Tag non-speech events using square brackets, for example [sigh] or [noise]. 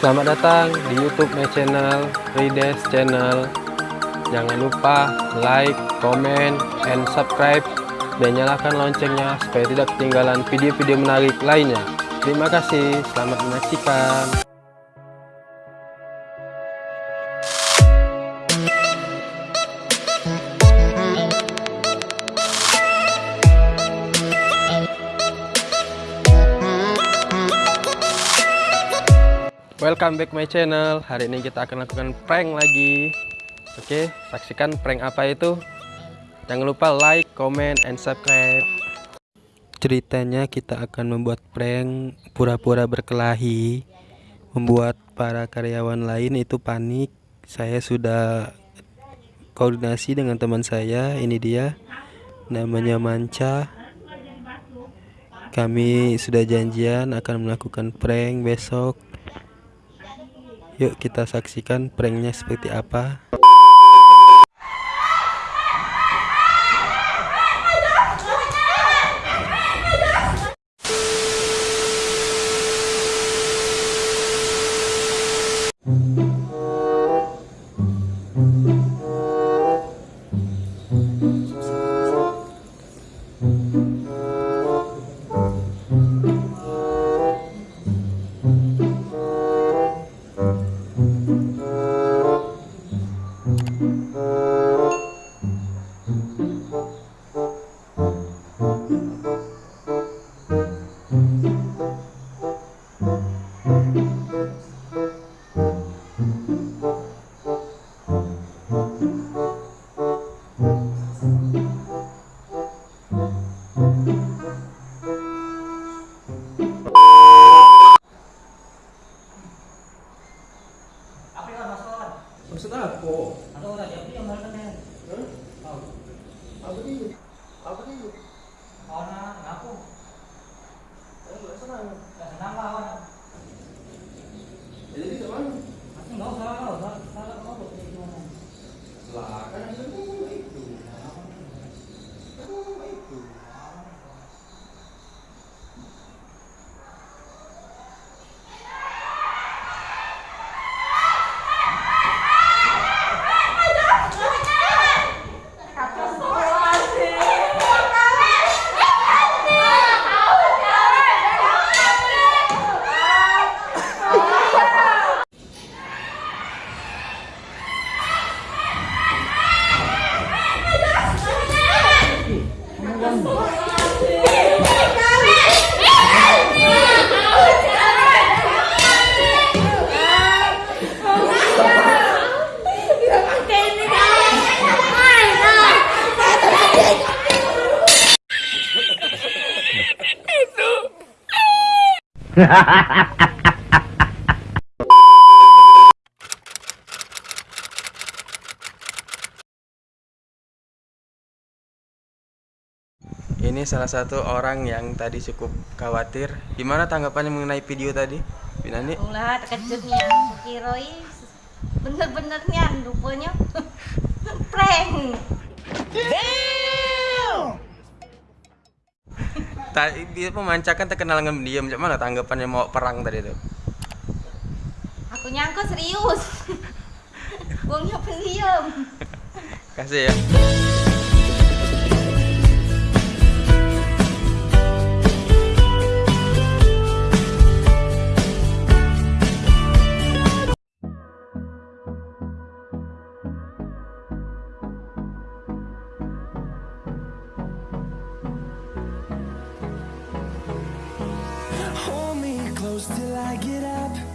Selamat datang di YouTube my channel, Rides Channel. Jangan lupa like, comment, and subscribe dan nyalakan loncengnya supaya tidak ketinggalan video-video menarik lainnya. Terima kasih, selamat menyaksikan. Welcome back my channel. Hari ini kita akan lakukan prank lagi. Oke, saksikan prank apa itu. Jangan lupa like, comment, and subscribe. Ceritanya kita akan membuat prank pura-pura berkelahi, membuat para karyawan lain itu panik. Saya sudah koordinasi dengan teman saya. Ini dia, namanya Manca. Kami sudah janjian akan melakukan prank besok Yuk kita saksikan pranknya seperti apa Maksud aku? Ada orang yang punya malu kan? Hah? Tahu. Apa dia? Apa dia? Kawan anak ngaku. Saya nggak senang. Gak senang kawan. Ya, jadi ke mana? Pasti nggak usah salah kamu gimana? Lah, kan Ha ha ha ha! Ini salah satu orang yang tadi cukup khawatir. Gimana tanggapannya mengenai video tadi, Binani? Ulah terkejutnya, kukiroi bener-benernya rupanya [laughs] prank. Tadi dia memancakan terkenal dengan diam. Macam mana tanggapannya mau perang tadi itu? Aku nyangka serius. [laughs] Buangnya pendiam. Kasih ya. close till I get up.